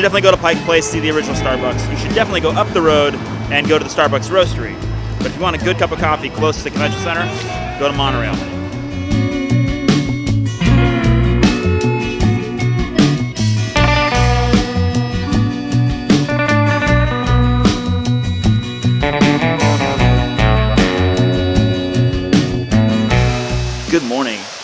should definitely go to Pike Place, see the original Starbucks. You should definitely go up the road and go to the Starbucks Roastery. But if you want a good cup of coffee close to the convention center, go to Monorail.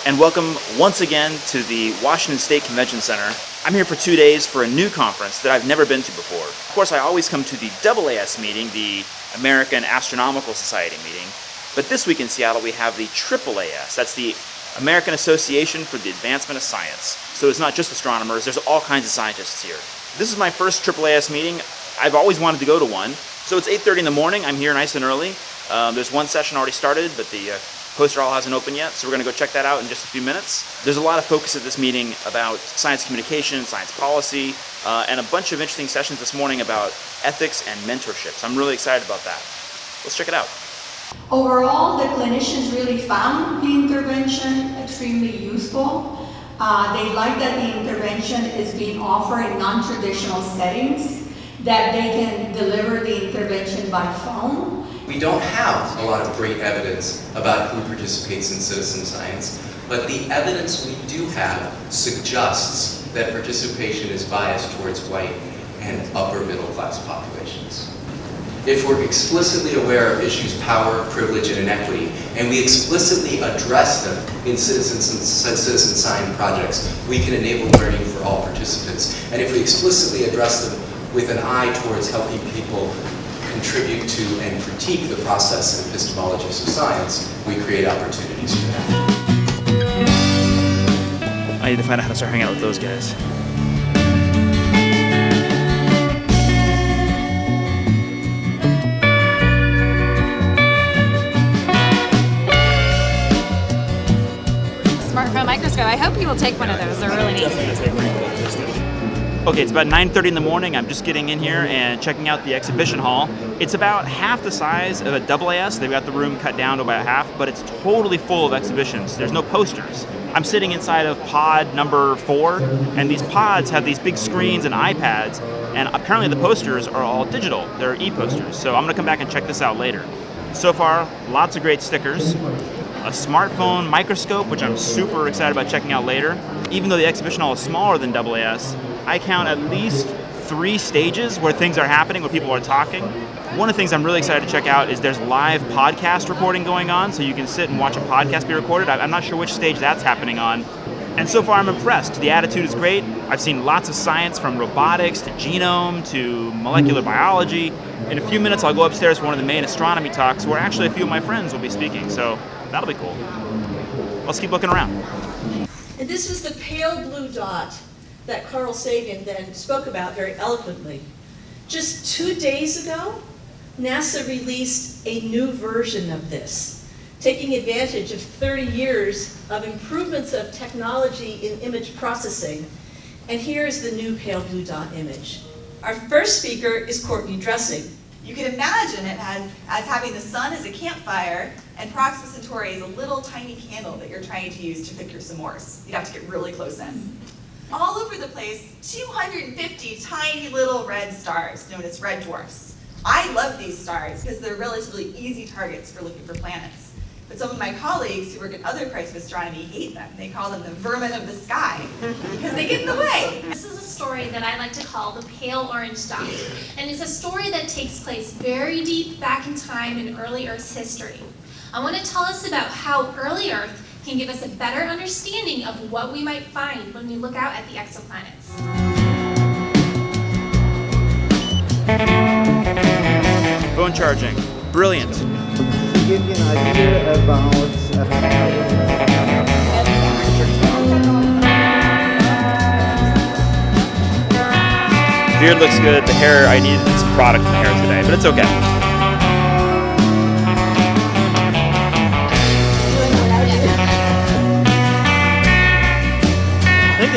And welcome once again to the Washington State Convention Center. I'm here for two days for a new conference that I've never been to before. Of course, I always come to the AAS meeting, the American Astronomical Society meeting, but this week in Seattle we have the AAAS, that's the American Association for the Advancement of Science. So it's not just astronomers, there's all kinds of scientists here. This is my first AAAS meeting. I've always wanted to go to one. So it's 8.30 in the morning, I'm here nice and early. Um, there's one session already started, but the uh, Poster hall hasn't opened yet, so we're going to go check that out in just a few minutes. There's a lot of focus at this meeting about science communication, science policy, uh, and a bunch of interesting sessions this morning about ethics and mentorship. So I'm really excited about that. Let's check it out. Overall, the clinicians really found the intervention extremely useful. Uh, they like that the intervention is being offered in non-traditional settings, that they can deliver the intervention by phone, we don't have a lot of great evidence about who participates in citizen science, but the evidence we do have suggests that participation is biased towards white and upper middle class populations. If we're explicitly aware of issues power, privilege, and inequity, and we explicitly address them in citizen, citizen science projects, we can enable learning for all participants. And if we explicitly address them with an eye towards helping people contribute to and critique the process and epistemologies of science, we create opportunities for that. I need to find out how to start hanging out with those guys. Smartphone microscope. I hope you will take one of those. They're really neat. Okay, it's about 9.30 in the morning. I'm just getting in here and checking out the exhibition hall. It's about half the size of a AAS. They've got the room cut down to about half, but it's totally full of exhibitions. There's no posters. I'm sitting inside of pod number four, and these pods have these big screens and iPads, and apparently the posters are all digital. They're e-posters, so I'm gonna come back and check this out later. So far, lots of great stickers, a smartphone microscope, which I'm super excited about checking out later. Even though the exhibition hall is smaller than AAS, I count at least three stages where things are happening, where people are talking. One of the things I'm really excited to check out is there's live podcast recording going on, so you can sit and watch a podcast be recorded. I'm not sure which stage that's happening on. And so far I'm impressed. The attitude is great. I've seen lots of science from robotics to genome to molecular biology. In a few minutes I'll go upstairs for one of the main astronomy talks where actually a few of my friends will be speaking, so that'll be cool. Let's keep looking around. And this is the pale blue dot that Carl Sagan then spoke about very eloquently. Just two days ago, NASA released a new version of this, taking advantage of 30 years of improvements of technology in image processing. And here's the new pale blue dot image. Our first speaker is Courtney Dressing. You can imagine it as, as having the sun as a campfire and Proxima Centauri is a little tiny candle that you're trying to use to cook your s'mores. You'd have to get really close in all over the place 250 tiny little red stars known as red dwarfs. I love these stars because they're relatively easy targets for looking for planets. But some of my colleagues who work in other parts of astronomy hate them. They call them the vermin of the sky because they get in the way. This is a story that I like to call the pale orange dot. And it's a story that takes place very deep back in time in early Earth's history. I want to tell us about how early Earth can give us a better understanding of what we might find when we look out at the exoplanets. Phone charging. Brilliant. To give you an idea about uh, Beard looks good. The hair, I needed some product in the hair today, but it's okay.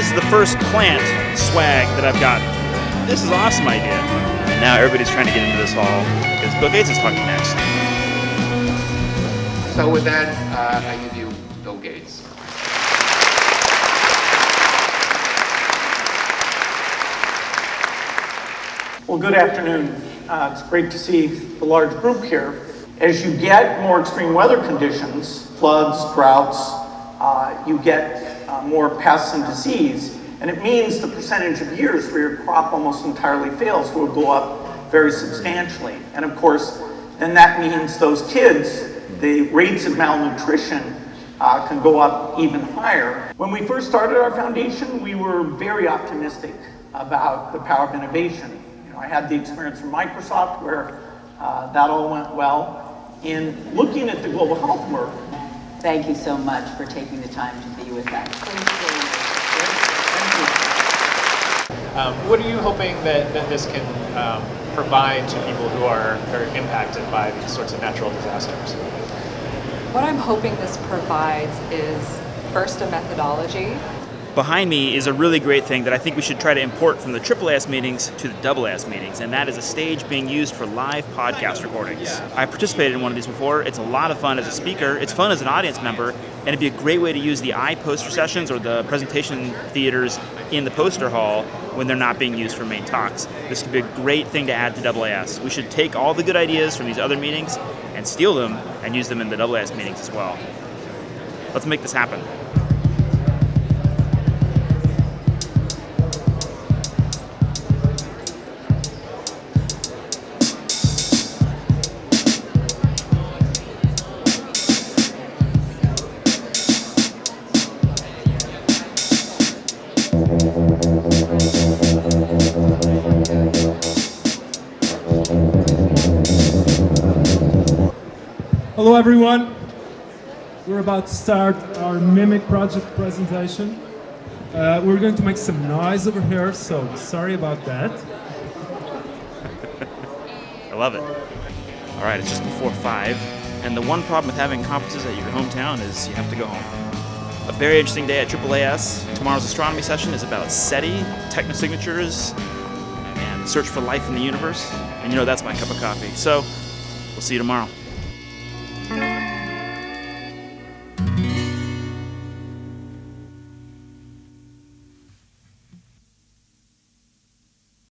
Is the first plant swag that I've got. This is an awesome idea. And now everybody's trying to get into this hall because Bill Gates is talking next. So with that, uh, I give you Bill Gates. Well, good afternoon. Uh, it's great to see the large group here. As you get more extreme weather conditions, floods, droughts, uh, you get uh, more pests and disease, and it means the percentage of years where your crop almost entirely fails will go up very substantially. And of course, then that means those kids, the rates of malnutrition uh, can go up even higher. When we first started our foundation, we were very optimistic about the power of innovation. You know, I had the experience from Microsoft where uh, that all went well. In looking at the global health work, Thank you so much for taking the time to be with us. Um, what are you hoping that, that this can um, provide to people who are very impacted by these sorts of natural disasters? What I'm hoping this provides is first a methodology. Behind me is a really great thing that I think we should try to import from the AAAS meetings to the AAS meetings, and that is a stage being used for live podcast recordings. I participated in one of these before. It's a lot of fun as a speaker. It's fun as an audience member, and it'd be a great way to use the iPoster sessions or the presentation theaters in the poster hall when they're not being used for main talks. This could be a great thing to add to AAAS. We should take all the good ideas from these other meetings and steal them and use them in the AAS meetings as well. Let's make this happen. Hello everyone. We're about to start our Mimic project presentation. Uh, we're going to make some noise over here, so sorry about that. I love it. All right, it's just before 5, and the one problem with having conferences at your hometown is you have to go home. A very interesting day at AAAS. Tomorrow's astronomy session is about SETI, technosignatures, and search for life in the universe. And you know that's my cup of coffee. So, we'll see you tomorrow.